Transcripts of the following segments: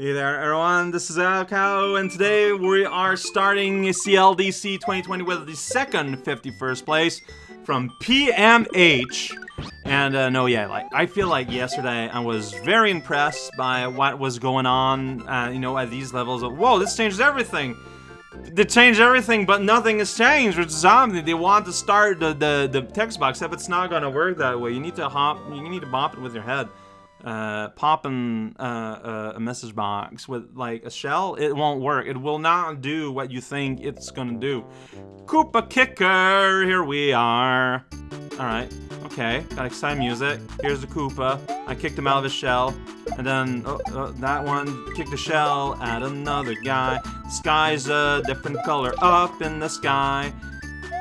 Hey there everyone, this is raocow, and today we are starting CLDC 2020 with the second 51st place from PMH. And uh, no, yeah, like I feel like yesterday I was very impressed by what was going on, uh, you know, at these levels of, whoa, this changes everything. They changed everything, but nothing has changed with Zombie. They want to start the, the, the text box, except it's not gonna work that way. You need to hop, you need to bop it with your head uh, popping uh, uh, a message box with like a shell, it won't work. It will not do what you think it's gonna do. Koopa Kicker, here we are. Alright, okay, got exciting music. Here's the Koopa. I kicked him out of his shell. And then oh, oh, that one kicked the shell at another guy. Sky's a different color up in the sky.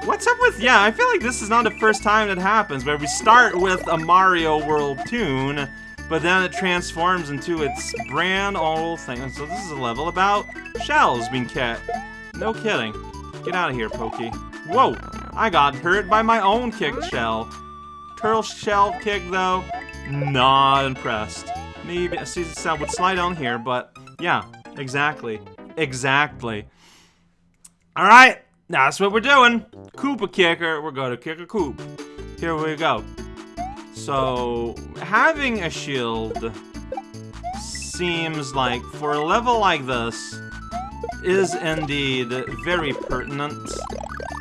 What's up with, yeah, I feel like this is not the first time that happens, where we start with a Mario World tune, but then it transforms into its brand old thing. So this is a level about shells being kicked. No kidding. Get out of here, Pokey. Whoa! I got hurt by my own kick shell. Turtle shell kick, though, not impressed. Maybe, a see, sound would slide on here, but yeah, exactly. Exactly. Alright, that's what we're doing. Koopa kicker, we're gonna kick a coop. Here we go. So, having a shield seems like, for a level like this, is indeed very pertinent.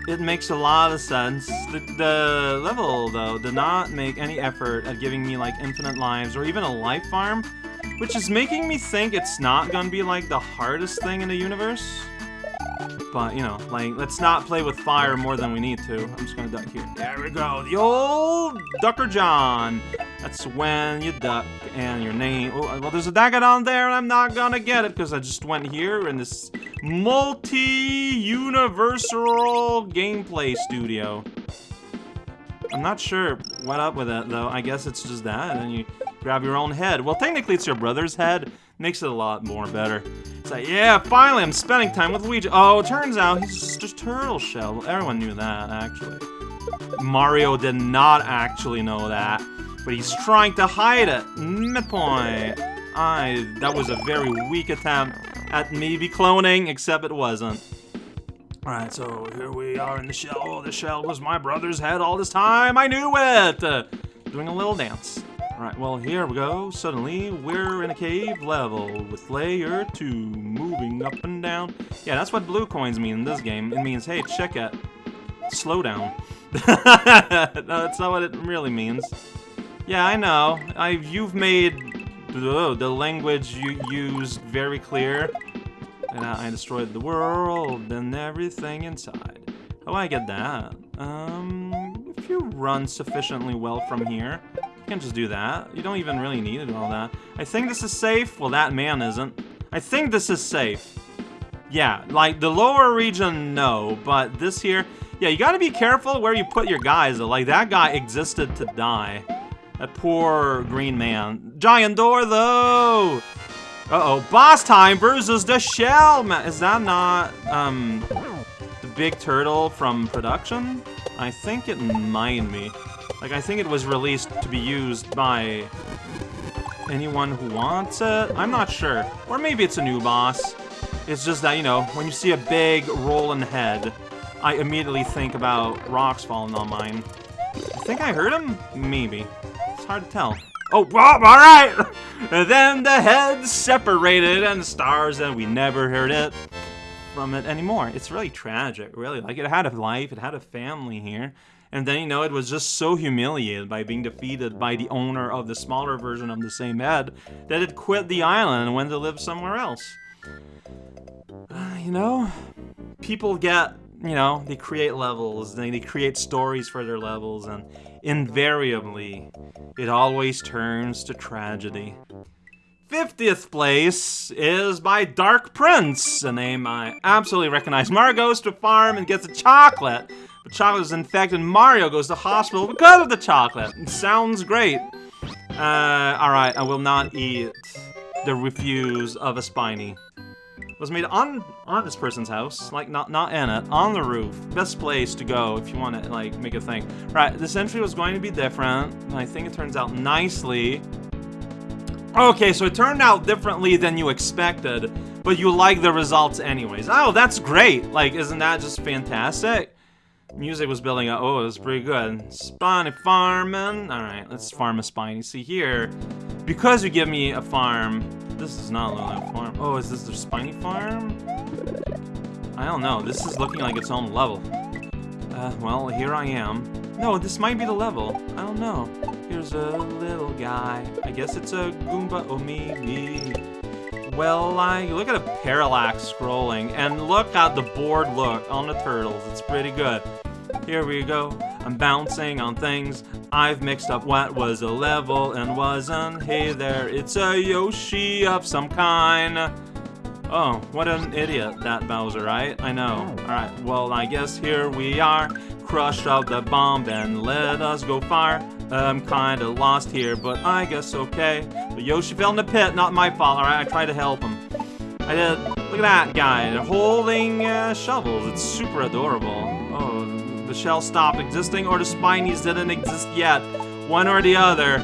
It makes a lot of sense. The, the, level, though, did not make any effort at giving me, like, infinite lives or even a life farm, which is making me think it's not gonna be, like, the hardest thing in the universe. But, you know, like, let's not play with fire more than we need to. I'm just gonna duck here. There we go. The old Ducker John. That's when you duck and your name... Oh, uh, well, there's a Dagadon there, and I'm not gonna get it because I just went here in this multi-universal gameplay studio. I'm not sure what up with it, though. I guess it's just that, and then you grab your own head. Well, technically, it's your brother's head. Makes it a lot more better. It's like, yeah, finally, I'm spending time with Luigi. Oh, turns out he's just a turtle shell. Everyone knew that, actually. Mario did not actually know that, but he's trying to hide it. Midpoint. I. That was a very weak attempt at maybe cloning, except it wasn't. Alright, so here we are in the shell. Oh, the shell was my brother's head all this time. I knew it! Uh, doing a little dance. Alright, well, here we go. Suddenly, we're in a cave level with layer 2 moving up and down. Yeah, that's what blue coins mean in this game. It means, hey, check it. Slow down. no, that's not what it really means. Yeah, I know. I You've made the, language you used very clear. And I destroyed the world and everything inside. Oh, I get that. Um, if you run sufficiently well from here, you can just do that. You don't even really need do all that. I think this is safe. Well, that man isn't. I think this is safe. Yeah, like the lower region, no. But this here, yeah, you gotta be careful where you put your guys. Like, that guy existed to die. That poor green man. Giant door, though! Uh-oh, boss time versus the shell man. Is that not, um, the big turtle from production? I think it might be. Like, I think it was released to be used by anyone who wants it. I'm not sure. Or maybe it's a new boss. It's just that, you know, when you see a big rolling head, I immediately think about rocks falling on mine. I think I heard him? Maybe. Hard to tell. Oh, well, alright! and then the heads separated and stars, and we never heard it from it anymore. It's really tragic, really. Like, it had a life, it had a family here. And then, you know, it was just so humiliated by being defeated by the owner of the smaller version of the same head that it quit the island and went to live somewhere else. Uh, you know, people get, you know, they create levels, they, they create stories for their levels, and invariably, it always turns to tragedy. 50th place is by Dark Prince, a name I absolutely recognize. Mario goes to a farm and gets a chocolate the chocolate is infected. Mario goes to hospital because of the chocolate. It sounds great. Uh, alright, I will not eat the refuse of a spiny. Was made on on this person's house, like not not in it, on the roof. Best place to go if you want to like make a thing. Right, this entry was going to be different. and I think it turns out nicely. Okay, so it turned out differently than you expected, but you like the results anyways. Oh, that's great! Like, isn't that just fantastic? Music was building up. Oh, it was pretty good. Spiny farming. Alright, let's farm a spiny. See here, because you give me a farm, this is not like a farm. Oh, is this the spiny farm? I don't know. This is looking like its own level. Uh, well, here I am. No, this might be the level. I don't know. Here's a little guy. I guess it's a Goomba. Me. Well, I look at a parallax scrolling, and look at the board look on the turtles. It's pretty good. Here we go. I'm bouncing on things. I've mixed up what was a level and wasn't. Hey there, it's a Yoshi of some kind. Oh, what an idiot, that Bowser, right? I know. Alright, well, I guess here we are. Crush out the bomb and let us go far. I'm kinda lost here, but I guess okay. But Yoshi fell in the pit, not my fault, alright? I tried to help him. I did. Look at that guy, holding uh, shovels. It's super adorable. The shell stopped existing or the Spinies didn't exist yet. One or the other.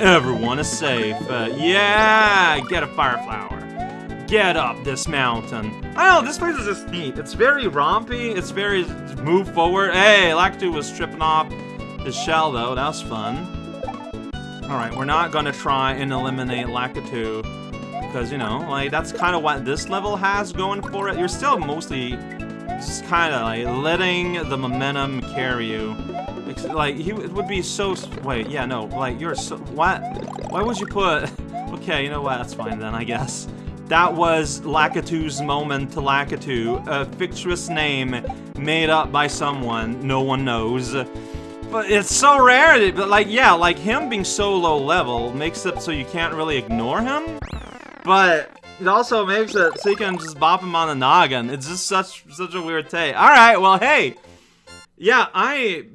Everyone is safe. Uh, yeah, get a fire flower get up this mountain. I know, this place is just neat. It's very rompy, it's very move forward. Hey, Lakitu was stripping off his shell though, that was fun. Alright, we're not gonna try and eliminate Lakitu. Because, you know, like, that's kind of what this level has going for it. You're still mostly just kind of, like, letting the momentum carry you. Like, he would be so... Wait, yeah, no, like, you're so... What? Why would you put... Okay, you know what, that's fine then, I guess. That was Lakitu's moment to Lakitu, a fictitious name made up by someone no one knows. But it's so rare, but like, yeah, like him being so low level makes it so you can't really ignore him. But it also makes it so you can just bop him on the noggin. It's just such such a weird take. All right, well, hey, yeah, I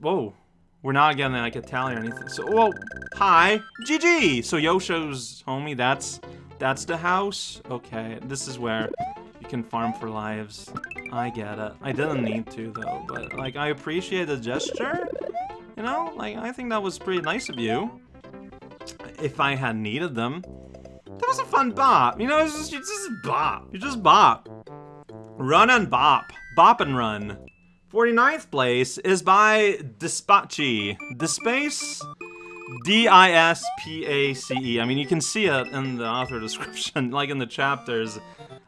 whoa, we're not getting like tally or anything. So, whoa, hi, GG. So Yosho's homie, that's that's the house? Okay, this is where you can farm for lives. I get it. I didn't need to, though, but, like, I appreciate the gesture. You know? Like, I think that was pretty nice of you. If I had needed them. That was a fun bop. You know, it's just, it's just bop. You just bop. Run and bop. Bop and run. 49th place is by Dispachi. Dispace? D-I-S-P-A-C-E. I mean, you can see it in the author description, like in the chapters.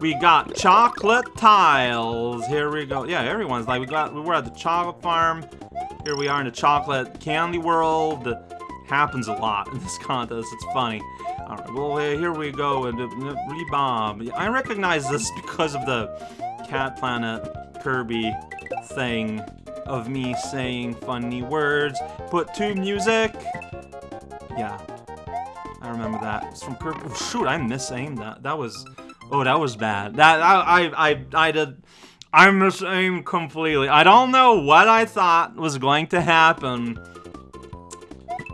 We got chocolate tiles. Here we go. Yeah, everyone's like, we got, we were at the chocolate farm. Here we are in the chocolate candy world. Happens a lot in this contest. It's funny. All right, well, here we go. And uh, rebomb. I recognize this because of the Cat Planet Kirby thing of me saying funny words. Put to music. Yeah. I remember that. It's from Kirby. Oh, shoot, I misaimed that. That was... Oh, that was bad. That I I I, I did... I misaimed completely. I don't know what I thought was going to happen.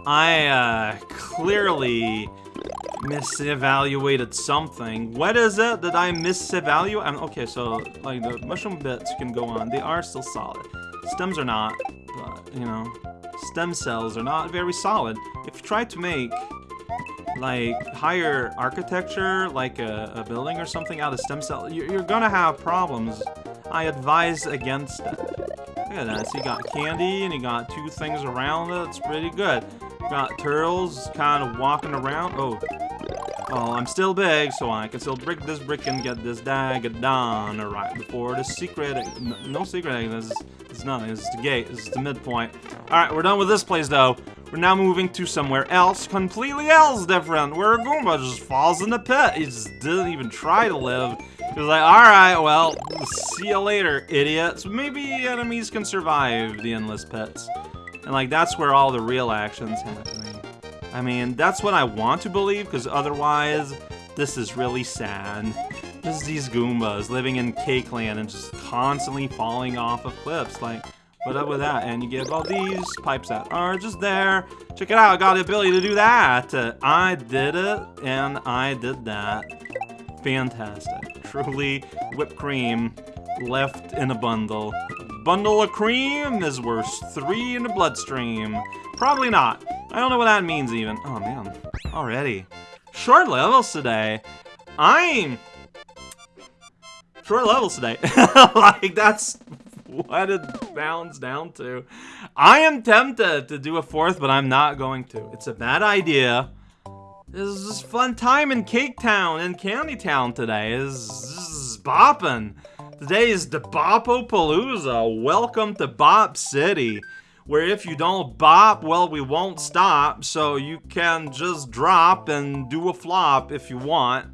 I, uh, clearly misevaluated something. What is it that I misevaluate? I'm, okay, so, like, the mushroom bits can go on. They are still solid. Stems are not, but, you know stem cells are not very solid. If you try to make like higher architecture, like a, a building or something out of stem cell, you're, you're, gonna have problems. I advise against that. Look at that. So you got candy and you got two things around it. It's pretty good. Got turtles kind of walking around. Oh. Oh, I'm still big, so I can still break this brick and get this dagger done right before the secret. No secret. This it's nothing. Is the gate. Is the midpoint. Alright, we're done with this place, though. We're now moving to somewhere else, completely else different, where a Goomba just falls in the pit. He just didn't even try to live. He was like, alright, well, see you later, idiots. Maybe enemies can survive the endless pits. And, like, that's where all the real action's happening. I mean, that's what I want to believe, because otherwise, this is really sad. Just these Goombas living in Cake Land and just constantly falling off of cliffs. Like, what up with that? And you give all these pipes that are just there. Check it out, I got the ability to do that. Uh, I did it, and I did that. Fantastic. Truly, whipped cream left in a bundle. Bundle of cream is worth three in the bloodstream. Probably not. I don't know what that means even. Oh man, already. Short levels today. I'm short levels today. like that's what it bounds down to. I am tempted to do a fourth, but I'm not going to. It's a bad idea. This is just fun time in Cake Town and Candy Town today. This is bopping. Today is the Bopopalooza. Welcome to Bop City. Where if you don't bop, well, we won't stop. So you can just drop and do a flop if you want.